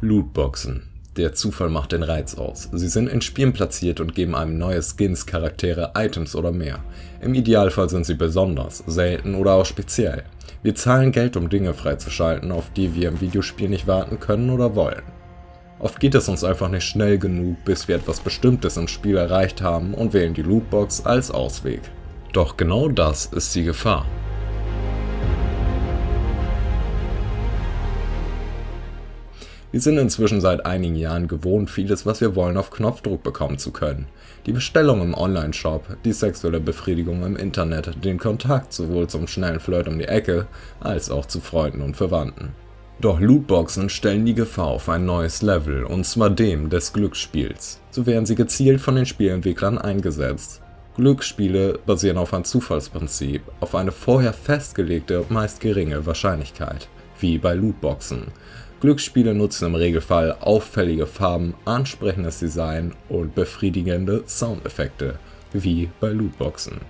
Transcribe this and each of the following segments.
Lootboxen. Der Zufall macht den Reiz aus. Sie sind in Spielen platziert und geben einem neue Skins, Charaktere, Items oder mehr. Im Idealfall sind sie besonders, selten oder auch speziell. Wir zahlen Geld, um Dinge freizuschalten, auf die wir im Videospiel nicht warten können oder wollen. Oft geht es uns einfach nicht schnell genug, bis wir etwas Bestimmtes im Spiel erreicht haben und wählen die Lootbox als Ausweg. Doch genau das ist die Gefahr. Wir sind inzwischen seit einigen Jahren gewohnt, vieles, was wir wollen, auf Knopfdruck bekommen zu können. Die Bestellung im Online-Shop, die sexuelle Befriedigung im Internet, den Kontakt sowohl zum schnellen Flirt um die Ecke, als auch zu Freunden und Verwandten. Doch Lootboxen stellen die Gefahr auf ein neues Level, und zwar dem des Glücksspiels. So werden sie gezielt von den Spielentwicklern eingesetzt. Glücksspiele basieren auf ein Zufallsprinzip, auf eine vorher festgelegte, meist geringe Wahrscheinlichkeit, wie bei Lootboxen. Glücksspiele nutzen im Regelfall auffällige Farben, ansprechendes Design und befriedigende Soundeffekte, wie bei Lootboxen.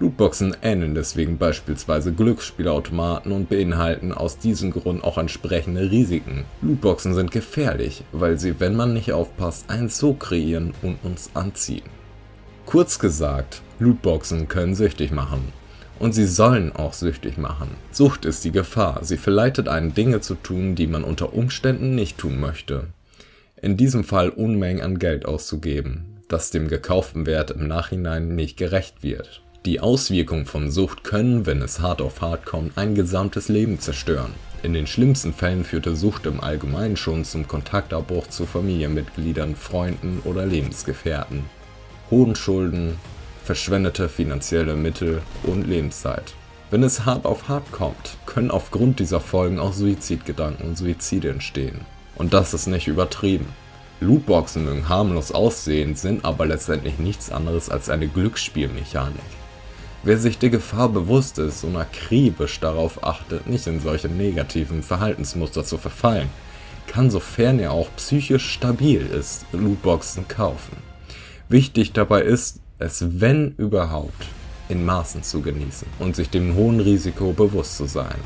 Lootboxen ähneln deswegen beispielsweise Glücksspielautomaten und beinhalten aus diesem Grund auch entsprechende Risiken. Lootboxen sind gefährlich, weil sie, wenn man nicht aufpasst, einen so kreieren und uns anziehen. Kurz gesagt, Lootboxen können süchtig machen. Und sie sollen auch süchtig machen. Sucht ist die Gefahr, sie verleitet einen Dinge zu tun, die man unter Umständen nicht tun möchte. In diesem Fall Unmengen an Geld auszugeben, das dem gekauften Wert im Nachhinein nicht gerecht wird. Die Auswirkungen von Sucht können, wenn es hart auf hart kommt, ein gesamtes Leben zerstören. In den schlimmsten Fällen führte Sucht im Allgemeinen schon zum Kontaktabbruch zu Familienmitgliedern, Freunden oder Lebensgefährten. Hohen Schulden, verschwendete finanzielle Mittel und Lebenszeit. Wenn es hart auf hart kommt, können aufgrund dieser Folgen auch Suizidgedanken und Suizide entstehen. Und das ist nicht übertrieben. Lootboxen mögen harmlos aussehen, sind aber letztendlich nichts anderes als eine Glücksspielmechanik. Wer sich der Gefahr bewusst ist und akribisch darauf achtet, nicht in solche negativen Verhaltensmuster zu verfallen, kann sofern er auch psychisch stabil ist, Lootboxen kaufen. Wichtig dabei ist, es wenn überhaupt in Maßen zu genießen und sich dem hohen Risiko bewusst zu sein.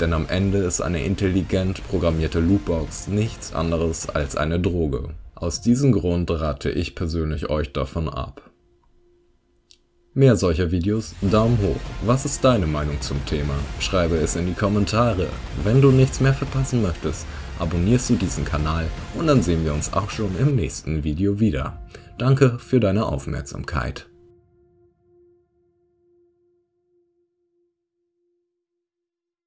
Denn am Ende ist eine intelligent programmierte Lootbox nichts anderes als eine Droge. Aus diesem Grund rate ich persönlich euch davon ab. Mehr solcher Videos, Daumen hoch. Was ist deine Meinung zum Thema? Schreibe es in die Kommentare. Wenn du nichts mehr verpassen möchtest, abonnierst du diesen Kanal und dann sehen wir uns auch schon im nächsten Video wieder. Danke für deine Aufmerksamkeit.